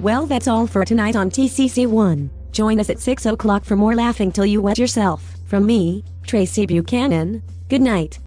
Well that's all for tonight on TCC1. Join us at 6 o'clock for more laughing till you wet yourself. From me, Tracy Buchanan, good night.